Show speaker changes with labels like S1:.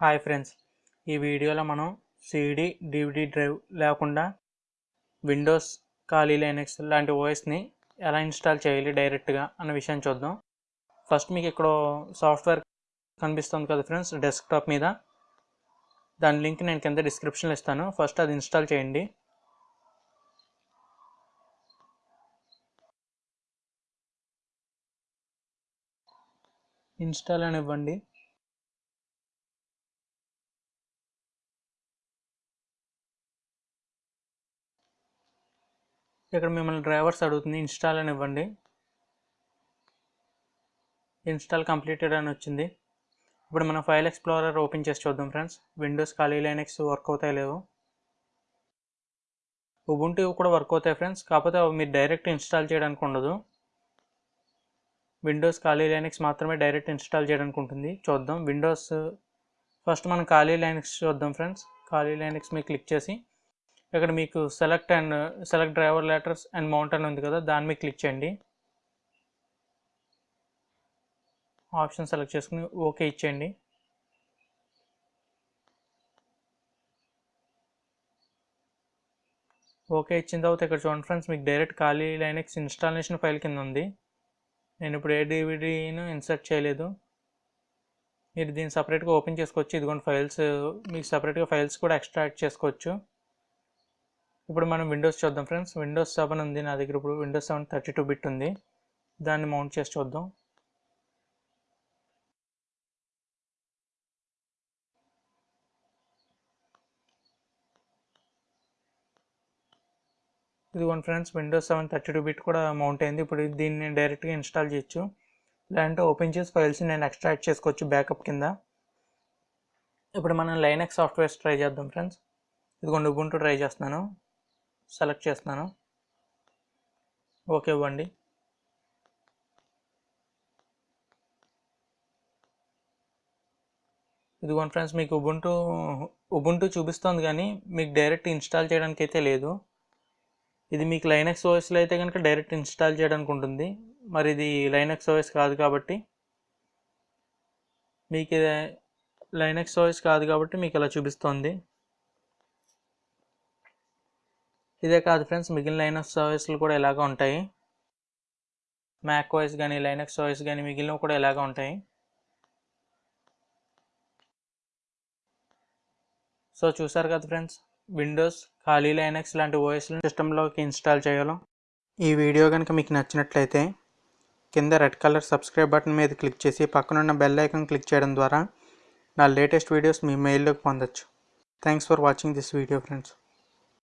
S1: Hi friends. ఈ వీడియోలో మనం సిడి డివిడి డ్రైవ్ లేకుండా విండోస్ ఖాళీ లైనెక్స్ లాంటి ఓఎస్ని ఎలా ఇన్స్టాల్ చేయాలి డైరెక్ట్గా అన్న విషయం చూద్దాం. ఫస్ట్ మీకు ఇక్కడ సాఫ్ట్వేర్ కనిపిస్తుంది కదా ఫ్రెండ్స్ డెస్క్టాప్ మీద. దాని లింక్ నేను కింద డిస్క్రిప్షన్లో ఇస్తాను. ఫస్ట్ అది ఇన్స్టాల్ చేయండి. ఇన్స్టాల్ అని ఇక్కడ మిమ్మల్ని డ్రైవర్స్ అడుగుతుంది ఇన్స్టాల్ అని ఇవ్వండి. ఇన్స్టాల్ కంప్లీటెడ్ అని వచ్చింది. ఇప్పుడు మనం ఫైల్ ఎక్స్ప్లోరర్ ఓపెన్ చేసి చూద్దాం ఫ్రెండ్స్. విండోస్ ఖాళీ లైనెక్స్ వర్క్ అవుతాయి లేవు. ఉబుంటి కూడా వర్క్ అవుతాయి ఫ్రెండ్స్. కాకపోతే అవి మీరు డైరెక్ట్ ఇన్స్టాల్ చేయడానికి ఉండదు. విండోస్ ఖాళీ లైనెక్స్ మాత్రమే డైరెక్ట్ ఇన్స్టాల్ చేయడానికి ఉంటుంది. చూద్దాం. విండోస్ ఫస్ట్ మనం ఖాళీ లైనెక్స్ చూద్దాం ఫ్రెండ్స్. ఖాళీ లైనెక్స్ మీద క్లిక్ చేసి ఇక్కడ మీకు select and select driver letters and mount అని ఉంది కదా దాని మీద క్లిక్ చేయండి. ఆప్షన్ సెలెక్ట్ చేసుకుని ఓకే ఇచ్చేయండి. ఓకే ఇచ్చిన తర్వాత ఇక్కడ చూడండి ఫ్రెండ్స్ మీకు డైరెక్ట్ ఖాళీ లైనక్స్ ఇన్స్టాలేషన్ ఫైల్ కింద ఉంది. నేను ఇప్పుడు ఏ డివిడీను ఇన్సర్ట్ చేయలేదు. మీరు దీన్ని సపరేట్గా ఓపెన్ చేసుకోవచ్చు. ఇదిగోండి ఫైల్స్ మీకు సపరేట్గా ఫైల్స్ కూడా ఎక్స్ట్రాక్ట్ చేసుకోవచ్చు. ఇప్పుడు మనం విండోస్ చూద్దాం ఫ్రెండ్స్. విండోస్ సెవెన్ ఉంది నా దగ్గర. ఇప్పుడు Windows seven thirty two bit ఉంది. దాన్ని మౌంట్ చేసి చూద్దాం. ఇదిగోండి friends Windows seven thirty two bit కూడా మౌంట్ అయింది. ఇప్పుడు దీన్ని డైరెక్ట్గా ఇన్స్టాల్ చేయొచ్చు. లేదంటే ఓపెన్ చేసి ఫైల్స్ నేను ఎక్స్ట్రాక్ట్ చేసుకోవచ్చు బ్యాకప్ కింద. ఇప్పుడు మనం లైనక్స్ సాఫ్ట్వేర్స్ ట్రై చేద్దాం ఫ్రెండ్స్. ఇదిగోండి ఉబుంటూ ట్రై చేస్తున్నాను. సెలెక్ట్ చేస్తున్నాను. ఓకే ఇవ్వండి. ఇదిగోండి ఫ్రెండ్స్ మీకు ఉబుంటూ ఉబుంటూ చూపిస్తుంది కానీ మీకు డైరెక్ట్ ఇన్స్టాల్ చేయడానికి అయితే లేదు. ఇది మీకు లైనక్స్ ఓఎస్లో అయితే కనుక డైరెక్ట్ ఇన్స్టాల్ చేయడానికి ఉంటుంది మరి ఇది లైనక్స్ ఓఎస్ కాదు కాబట్టి మీకు లైనక్స్ ఓఎస్ కాదు కాబట్టి మీకు ఇలా చూపిస్తుంది. ఇదే కాదు ఫ్రెండ్స్ మిగిలిన లైనక్స్ ఓఎస్లు కూడా ఇలాగ ఉంటాయి. మ్యాక్ వాయిస్ కానీ లైనక్స్ ఓఎస్ కానీ మిగిలినవి కూడా ఇలాగ ఉంటాయి. సో చూసారు కదా ఫ్రెండ్స్ విండోస్ ఖాళీ లైనక్స్ లాంటి ఓఎస్లను సిస్టంలోకి ఇన్స్టాల్ చేయాలో. ఈ వీడియో కనుక మీకు నచ్చినట్లయితే కింద రెడ్ కలర్ సబ్స్క్రైబ్ బటన్ మీద క్లిక్ చేసి పక్కనున్న బెల్ ఐకాన్ క్లిక్ చేయడం ద్వారా నా లేటెస్ట్ వీడియోస్ మీ మెయిల్లోకి పొందొచ్చు. Thanks for watching this video friends